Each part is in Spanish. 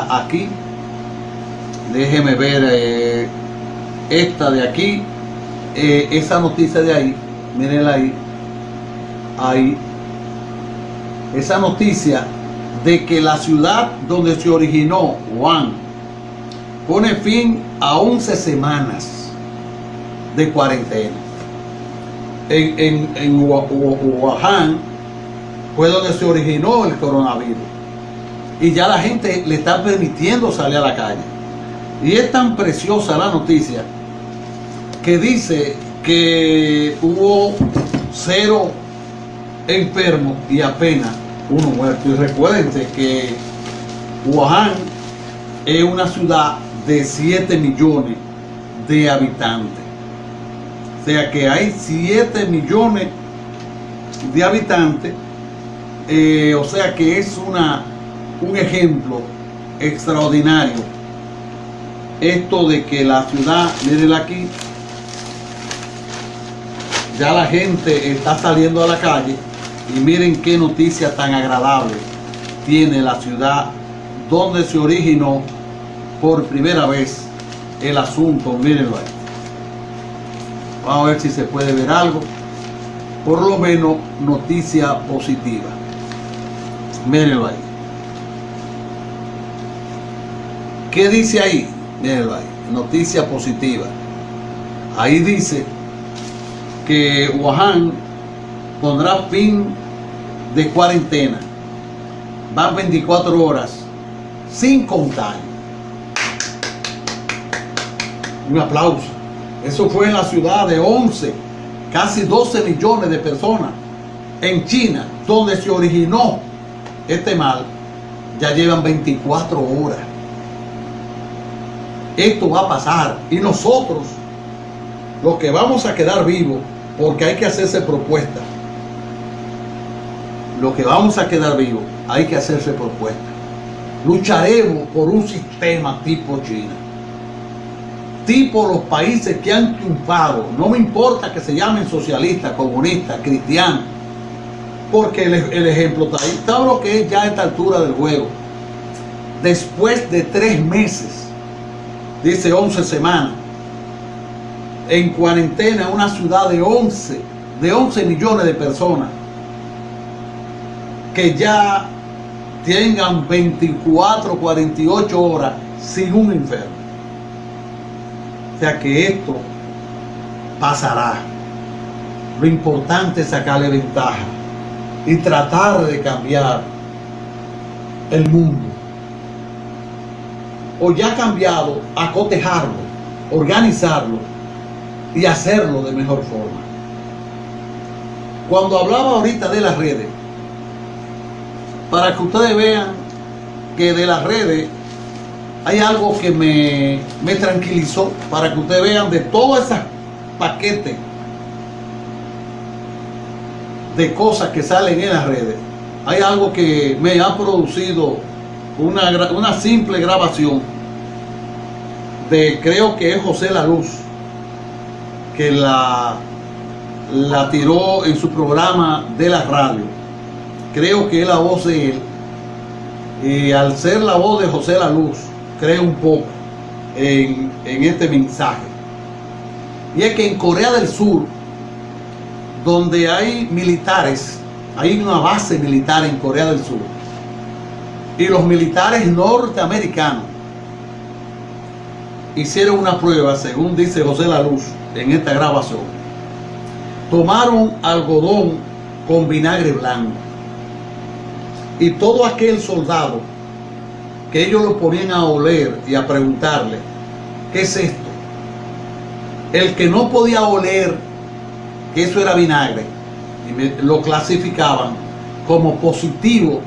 aquí. Déjeme ver eh, esta de aquí. Eh, esa noticia de ahí. Mírenla ahí. Ahí. Esa noticia de que la ciudad donde se originó Juan pone fin a 11 semanas de cuarentena. En, en, en Wuhan fue donde se originó el coronavirus. Y ya la gente le está permitiendo salir a la calle. Y es tan preciosa la noticia que dice que hubo cero enfermos y apenas uno muerto. Y recuerden que Wuhan es una ciudad de 7 millones de habitantes. O sea que hay 7 millones de habitantes. Eh, o sea que es una, un ejemplo extraordinario. Esto de que la ciudad, miren aquí, ya la gente está saliendo a la calle y miren qué noticia tan agradable tiene la ciudad donde se originó por primera vez el asunto. Mírenlo ahí. Vamos a ver si se puede ver algo. Por lo menos noticia positiva. Mírenlo ahí. ¿Qué dice ahí? Mírenlo ahí. Noticia positiva. Ahí dice que Wuhan pondrá fin de cuarentena. Van 24 horas sin contar. Un aplauso. Eso fue en la ciudad de 11, casi 12 millones de personas en China, donde se originó este mal. Ya llevan 24 horas. Esto va a pasar y nosotros, los que vamos a quedar vivos, porque hay que hacerse propuestas. Lo que vamos a quedar vivos, hay que hacerse propuestas. Lucharemos por un sistema tipo China. Tipo los países que han triunfado. No me importa que se llamen socialistas, comunistas, cristianos. Porque el, ejemplo está ahí. ¿Sabe lo que es ya a esta altura del juego? Después de tres meses, dice 11 semanas, en cuarentena una ciudad de 11, de 11 millones de personas que ya tengan 24, 48 horas sin un enfermo. O sea que esto pasará. Lo importante es sacarle ventaja y tratar de cambiar el mundo. O ya cambiado, acotejarlo, organizarlo y hacerlo de mejor forma. Cuando hablaba ahorita de las redes, para que ustedes vean que de las redes hay algo que me, me tranquilizó, para que ustedes vean de todos esos paquetes de cosas que salen en las redes, hay algo que me ha producido una, una simple grabación de creo que es José La Luz que la, la tiró en su programa de la radio. Creo que es la voz de él. Y al ser la voz de José La Luz, creo un poco en, en este mensaje. Y es que en Corea del Sur, donde hay militares, hay una base militar en Corea del Sur, y los militares norteamericanos hicieron una prueba, según dice José La Luz, en esta grabación, tomaron algodón con vinagre blanco y todo aquel soldado que ellos lo ponían a oler y a preguntarle, ¿qué es esto? El que no podía oler que eso era vinagre, y lo clasificaban como positivo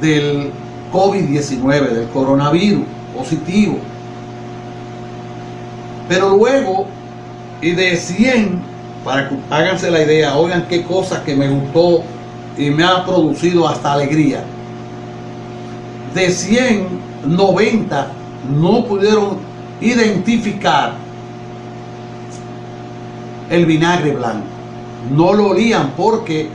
del COVID-19, del coronavirus, positivo. Pero luego y de 100, para que háganse la idea, oigan qué cosas que me gustó y me ha producido hasta alegría. De 100, 90 no pudieron identificar el vinagre blanco. No lo olían porque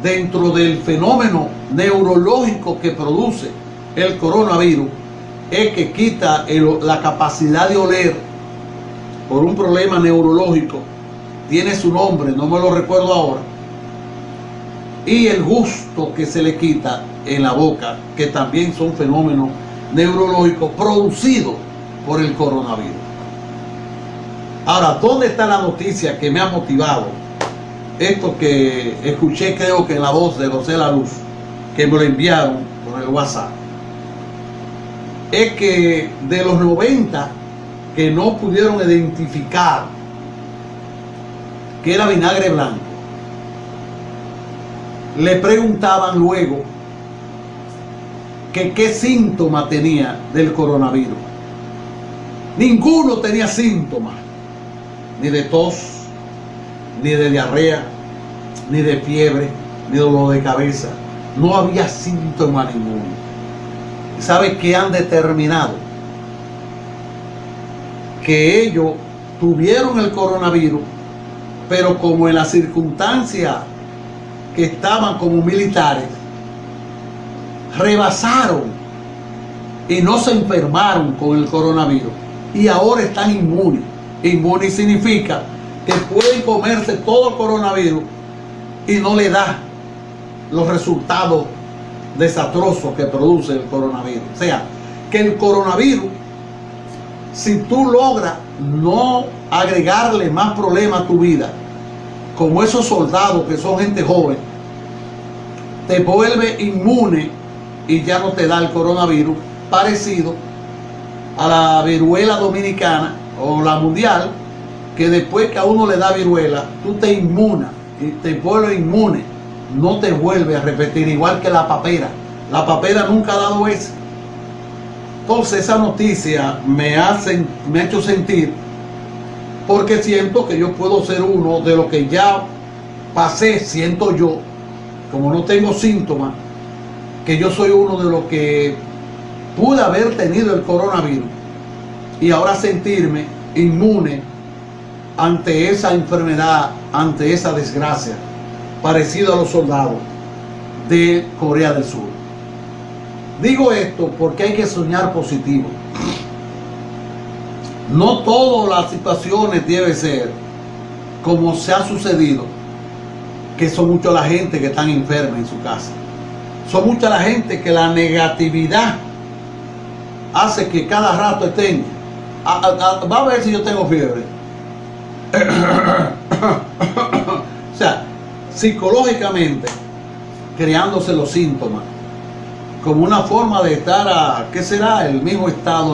dentro del fenómeno neurológico que produce el coronavirus, es que quita la capacidad de oler por un problema neurológico. Tiene su nombre, no me lo recuerdo ahora. Y el gusto que se le quita en la boca, que también son fenómenos neurológicos producidos por el coronavirus. Ahora, ¿dónde está la noticia que me ha motivado? Esto que escuché creo que en la voz de José La Luz, que me lo enviaron por el WhatsApp, es que de los 90 que no pudieron identificar que era vinagre blanco, le preguntaban luego que qué síntoma tenía del coronavirus. Ninguno tenía síntomas, ni de tos, ni de diarrea, ni de fiebre, ni dolor de cabeza. No había síntoma ninguno. ¿Sabe qué han determinado? Que ellos tuvieron el coronavirus, pero como en las circunstancias que estaban como militares, rebasaron y no se enfermaron con el coronavirus y ahora están inmunes. Inmunes significa que pueden comerse todo el coronavirus y no le da los resultados desastrosos que produce el coronavirus. O sea, que el coronavirus, si tú logras no agregarle más problemas a tu vida, como esos soldados que son gente joven, te vuelve inmune y ya no te da el coronavirus, parecido a la viruela dominicana o la mundial, que después que a uno le da viruela, tú te inmunas y te vuelves inmune, no te vuelve a repetir, igual que la papera. La papera nunca ha dado eso. Entonces esa noticia me, hace, me ha hecho sentir, porque siento que yo puedo ser uno de los que ya pasé, siento yo, como no tengo síntomas, que yo soy uno de los que pude haber tenido el coronavirus y ahora sentirme inmune ante esa enfermedad, ante esa desgracia, parecido a los soldados de Corea del Sur. Digo esto porque hay que soñar positivo. No todas las situaciones deben ser como se ha sucedido, que son mucha la gente que están enferma en su casa. Son mucha la gente que la negatividad hace que cada rato estén. va a ver si yo tengo fiebre. o sea, psicológicamente, creándose los síntomas, como una forma de estar a, ¿qué será? El mismo estado